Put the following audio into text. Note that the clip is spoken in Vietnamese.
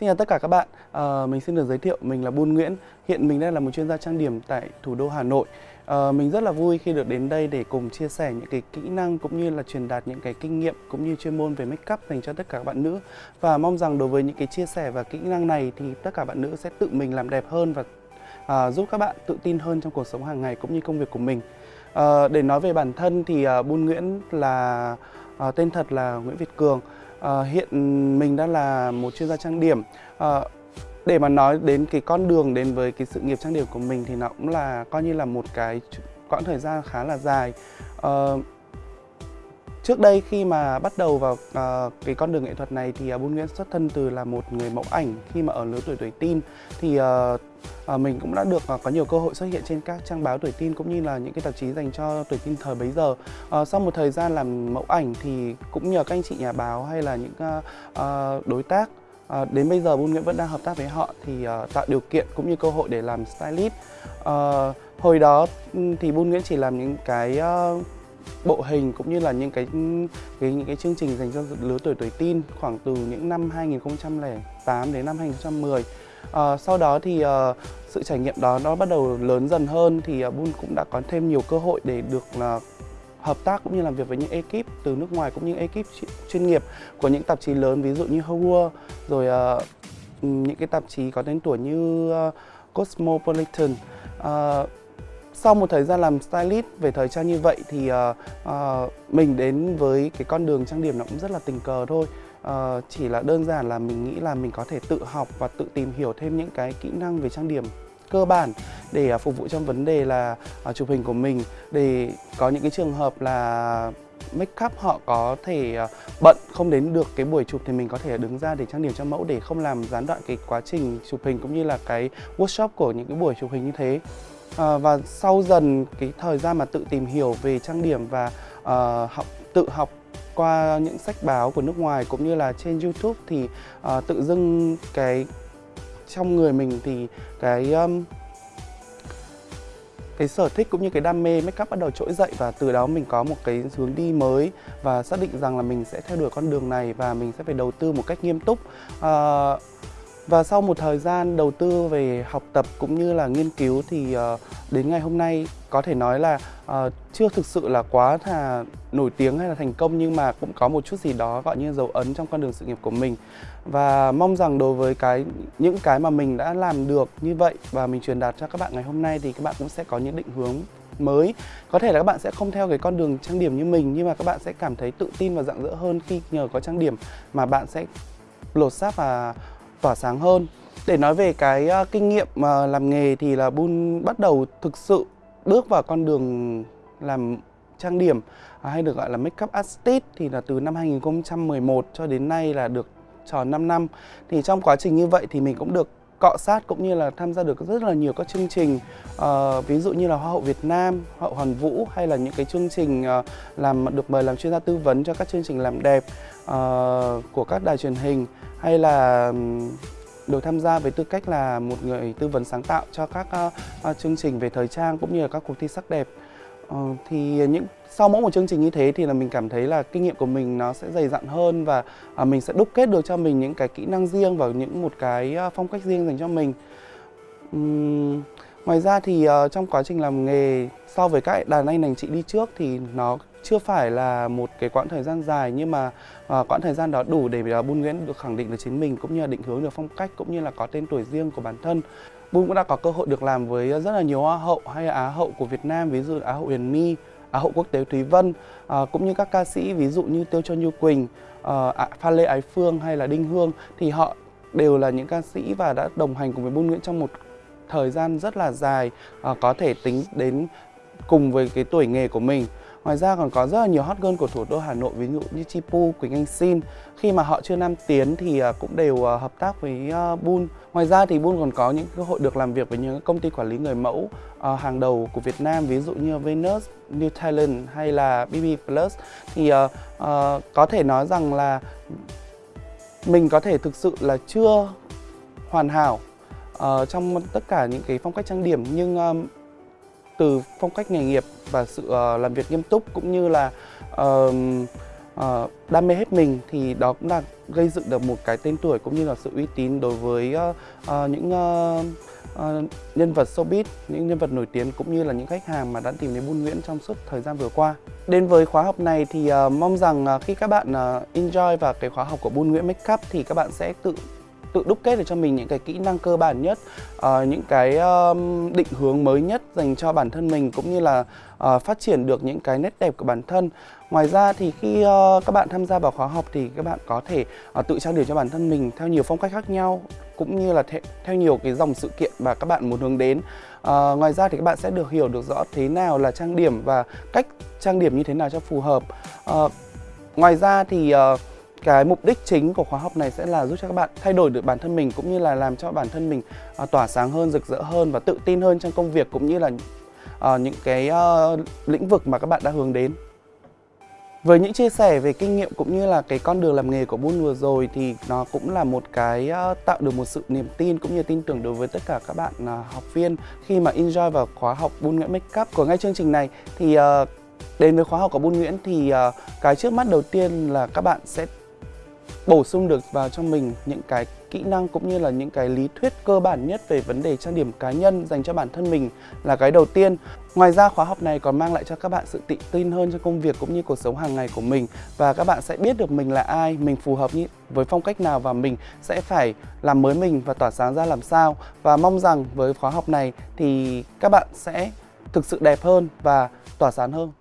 Xin chào tất cả các bạn, à, mình xin được giới thiệu mình là Bun Nguyễn. Hiện mình đang là một chuyên gia trang điểm tại thủ đô Hà Nội. À, Mình rất là vui khi được đến đây để cùng chia sẻ những cái kỹ năng cũng như là truyền đạt những cái kinh nghiệm cũng như chuyên môn về make up dành cho tất cả các bạn nữ. Và mong rằng đối với những cái chia sẻ và kỹ năng này thì tất cả bạn nữ sẽ tự mình làm đẹp hơn và à, giúp các bạn tự tin hơn trong cuộc sống hàng ngày cũng như công việc của mình. À, Để nói về bản thân thì à, Bun Nguyễn là à, tên thật là Nguyễn Việt Cường. À, hiện mình đang là một chuyên gia trang điểm. À, để mà nói đến cái con đường đến với cái sự nghiệp trang điểm của mình thì nó cũng là coi như là một cái quãng thời gian khá là dài. À, Trước đây khi mà bắt đầu vào uh, cái con đường nghệ thuật này thì uh, Bun Nguyễn xuất thân từ là một người mẫu ảnh khi mà ở lứa tuổi tuổi teen thì uh, uh, mình cũng đã được uh, có nhiều cơ hội xuất hiện trên các trang báo tuổi teen cũng như là những cái tạp chí dành cho tuổi teen thời bấy giờ. Uh, sau một thời gian làm mẫu ảnh thì cũng nhờ các anh chị nhà báo hay là những uh, uh, đối tác À, đến bây giờ Bun Nguyễn vẫn đang hợp tác với họ thì uh, tạo điều kiện cũng như cơ hội để làm stylist. Uh, hồi đó thì Bun Nguyễn chỉ làm những cái uh, bộ hình cũng như là những cái cái những cái chương trình dành cho lứa tuổi tuổi teen khoảng từ những năm 2008 đến năm 2010. À, ờ, sau đó thì uh, sự trải nghiệm đó nó bắt đầu lớn dần hơn thì uh, Bun cũng đã có thêm nhiều cơ hội để được uh, hợp tác cũng như làm việc với những ekip từ nước ngoài cũng như ekip chuyên nghiệp của những tạp chí lớn ví dụ như Howard rồi uh, những cái tạp chí có tên tuổi như uh, Cosmopolitan uh, sau một thời gian làm stylist về thời trang như vậy thì uh, uh, mình đến với cái con đường trang điểm nó cũng rất là tình cờ thôi. Uh, chỉ là đơn giản là mình nghĩ là mình có thể tự học và tự tìm hiểu thêm những cái kỹ năng về trang điểm cơ bản để uh, phục vụ trong vấn đề là uh, chụp hình của mình. Để có những cái trường hợp là make up họ có thể uh, bận không đến được cái buổi chụp thì mình có thể đứng ra để trang điểm cho mẫu để không làm gián đoạn cái quá trình chụp hình cũng như là cái workshop của những cái buổi chụp hình như thế à, và sau dần cái thời gian mà tự tìm hiểu về trang điểm và à, học tự học qua những sách báo của nước ngoài cũng như là trên YouTube thì à, tự dưng cái trong người mình thì cái um, cái sở thích cũng như cái đam mê make up bắt đầu trỗi dậy và từ đó mình có một cái hướng đi mới và xác định rằng là mình sẽ theo đuổi con đường này và mình sẽ phải đầu tư một cách nghiêm túc. Uh, và sau một thời gian đầu tư về học tập cũng như là nghiên cứu thì ờ, đến ngày hôm nay có thể nói là ờ, chưa thực sự là quá là nổi tiếng hay là thành công nhưng mà cũng có một chút gì đó, gọi như dấu ấn trong con đường sự nghiệp của mình. Và mong rằng đối với cái, những cái mà mình đã làm được như vậy và mình truyền đạt cho các bạn ngày hôm nay thì các bạn cũng sẽ có những định hướng mới. Có thể là các bạn sẽ không theo cái con đường trang điểm như mình nhưng mà các bạn sẽ cảm thấy tự tin và rạng rỡ hơn khi nhờ có trang điểm mà bạn sẽ lột xác và tỏa sáng hơn. Để nói về cái uh, kinh nghiệm uh, làm nghề thì là Bun bắt đầu thực sự bước vào con đường làm trang điểm uh, hay được gọi là make up artist thì là từ năm 2011 cho đến nay là được tròn 5 năm. Thì trong quá trình như vậy thì mình cũng được cọ sát cũng như là tham gia được rất là nhiều các chương trình uh, ví dụ như là hoa hậu Việt Nam, hoa hậu Hoàn Vũ hay là những cái chương trình uh, làm được mời làm chuyên gia tư vấn cho các chương trình làm đẹp uh, của các đài truyền hình hay là được tham gia với tư cách là một người tư vấn sáng tạo cho các uh, uh, chương trình về thời trang cũng như là các cuộc thi sắc đẹp. Ờ, thì những sau mỗi một chương trình như thế thì là mình cảm thấy là kinh nghiệm của mình nó sẽ dày dặn hơn và à, mình sẽ đúc kết được cho mình những cái kỹ năng riêng và những một cái à, phong cách riêng dành cho mình Uhm, ngoài ra thì uh, trong quá trình làm nghề so với các đàn anh đàn chị đi trước thì nó chưa phải là một cái quãng thời gian dài nhưng mà uh, quãng thời gian đó đủ để uh, Bun Nguyễn được khẳng định được chính mình cũng như là định hướng được phong cách cũng như là có tên tuổi riêng của bản thân. Bun cũng đã có cơ hội được làm với rất là nhiều hoa hậu hay là á hậu của Việt Nam ví dụ Á hậu Huyền My, Á hậu quốc tế Thúy Vân à, cũng như các ca sĩ ví dụ như Tiêu Cho Như Quỳnh, à, Phan Lê Ái Phương hay là Đinh Hương. Thì họ đều là những ca sĩ và đã đồng hành cùng với Bun Nguyễn trong một thời gian rất là dài à, có thể tính đến cùng với cái tuổi nghề của mình. Ngoài ra còn có rất là nhiều hot girl của thủ đô Hà Nội ví dụ như Chi Pu, Quỳnh Anh Xin. Khi mà họ chưa nam tiến thì à, cũng đều à, hợp tác với à, Bun. Ngoài ra thì Bun còn có những cơ hội được làm việc với những công ty quản lý người mẫu hàng đầu của Việt Nam ví dụ như Venus, New Talent hay là BB Plus. Thì uh, uh, có thể nói rằng là mình có thể thực sự là chưa hoàn hảo uh, trong tất cả những cái phong cách trang điểm. Nhưng um, từ phong cách nghề nghiệp và sự uh, làm việc nghiêm túc cũng như là uh, uh, đam mê hết mình thì đó cũng là gây dựng được một cái tên tuổi cũng như là sự uy tín đối với uh, uh, những uh, uh, nhân vật showbiz, những nhân vật nổi tiếng cũng như là những khách hàng mà đã tìm đến Bun Nguyễn trong suốt thời gian vừa qua. Đến với khóa học này thì uh, mong rằng uh, khi các bạn uh, enjoy và cái khóa học của Bun Nguyễn Makeup thì các bạn sẽ tự tự đúc kết được cho mình những cái kỹ năng cơ bản nhất, uh, những cái um, định hướng mới nhất dành cho bản thân mình cũng như là uh, phát triển được những cái nét đẹp của bản thân. Ngoài ra thì khi uh, các bạn tham gia vào khóa học thì các bạn có thể uh, tự trang điểm cho bản thân mình theo nhiều phong cách khác nhau cũng như là theo, theo nhiều cái dòng sự kiện mà các bạn muốn hướng đến. Uh, ngoài ra thì các bạn sẽ được hiểu được rõ thế nào là trang điểm và cách trang điểm như thế nào cho phù hợp. Uh, ngoài ra thì uh, cái mục đích chính của khóa học này sẽ là giúp cho các bạn thay đổi được bản thân mình cũng như là làm cho bản thân mình uh, tỏa sáng hơn, rực rỡ hơn và tự tin hơn trong công việc cũng như là uh, những cái uh, lĩnh vực mà các bạn đã hướng đến. Với những chia sẻ về kinh nghiệm cũng như là cái con đường làm nghề của Bun vừa rồi thì nó cũng là một cái uh, tạo được một sự niềm tin cũng như tin tưởng đối với tất cả các bạn uh, học viên khi mà enjoy vào khóa học Bun Nguyễn Makeup của ngay chương trình này thì uh, đến với khóa học của Bun Nguyễn thì uh, cái trước mắt đầu tiên là các bạn sẽ bổ sung được vào cho mình những cái kỹ năng cũng như là những cái lý thuyết cơ bản nhất về vấn đề trang điểm cá nhân dành cho bản thân mình là cái đầu tiên. Ngoài ra khóa học này còn mang lại cho các bạn sự tự tin hơn trong công việc cũng như cuộc sống hàng ngày của mình và các bạn sẽ biết được mình là ai, mình phù hợp như với phong cách nào và mình sẽ phải làm mới mình và tỏa sáng ra làm sao. Và mong rằng với khóa học này thì các bạn sẽ thực sự đẹp hơn và tỏa sáng hơn.